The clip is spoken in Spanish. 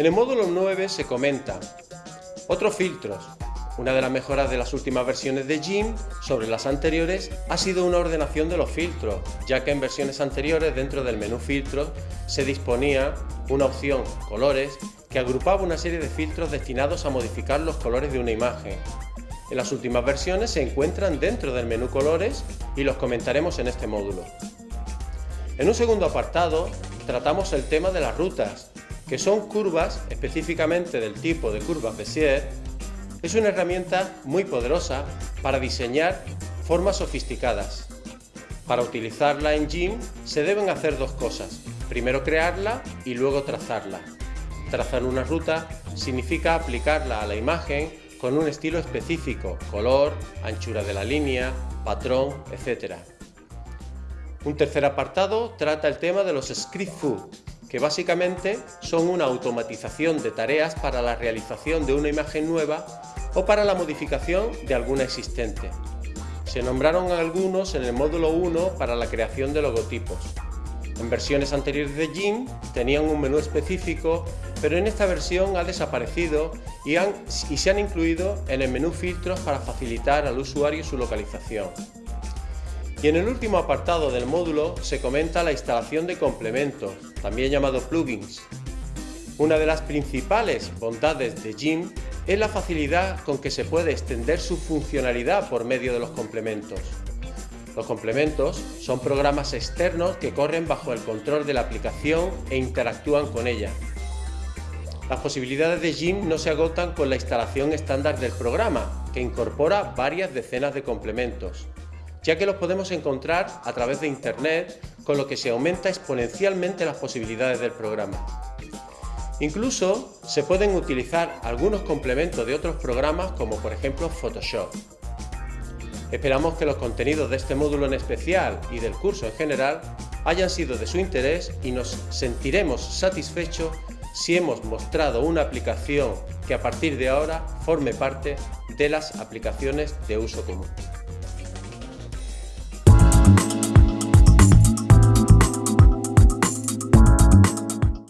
En el módulo 9 se comenta otros filtros. Una de las mejoras de las últimas versiones de GIMP sobre las anteriores ha sido una ordenación de los filtros, ya que en versiones anteriores dentro del menú filtros se disponía una opción colores que agrupaba una serie de filtros destinados a modificar los colores de una imagen. En las últimas versiones se encuentran dentro del menú colores y los comentaremos en este módulo. En un segundo apartado tratamos el tema de las rutas, que son curvas específicamente del tipo de curvas Bézier, es una herramienta muy poderosa para diseñar formas sofisticadas. Para utilizarla en GIMP se deben hacer dos cosas, primero crearla y luego trazarla. Trazar una ruta significa aplicarla a la imagen con un estilo específico, color, anchura de la línea, patrón, etc. Un tercer apartado trata el tema de los script food, que básicamente son una automatización de tareas para la realización de una imagen nueva o para la modificación de alguna existente. Se nombraron algunos en el módulo 1 para la creación de logotipos. En versiones anteriores de GIMP tenían un menú específico, pero en esta versión ha desaparecido y, y se han incluido en el menú filtros para facilitar al usuario su localización. Y en el último apartado del módulo se comenta la instalación de complementos, también llamados plugins. Una de las principales bondades de GIMP es la facilidad con que se puede extender su funcionalidad por medio de los complementos. Los complementos son programas externos que corren bajo el control de la aplicación e interactúan con ella. Las posibilidades de GIMP no se agotan con la instalación estándar del programa, que incorpora varias decenas de complementos ya que los podemos encontrar a través de Internet, con lo que se aumenta exponencialmente las posibilidades del programa. Incluso se pueden utilizar algunos complementos de otros programas como por ejemplo Photoshop. Esperamos que los contenidos de este módulo en especial y del curso en general hayan sido de su interés y nos sentiremos satisfechos si hemos mostrado una aplicación que a partir de ahora forme parte de las aplicaciones de uso común. you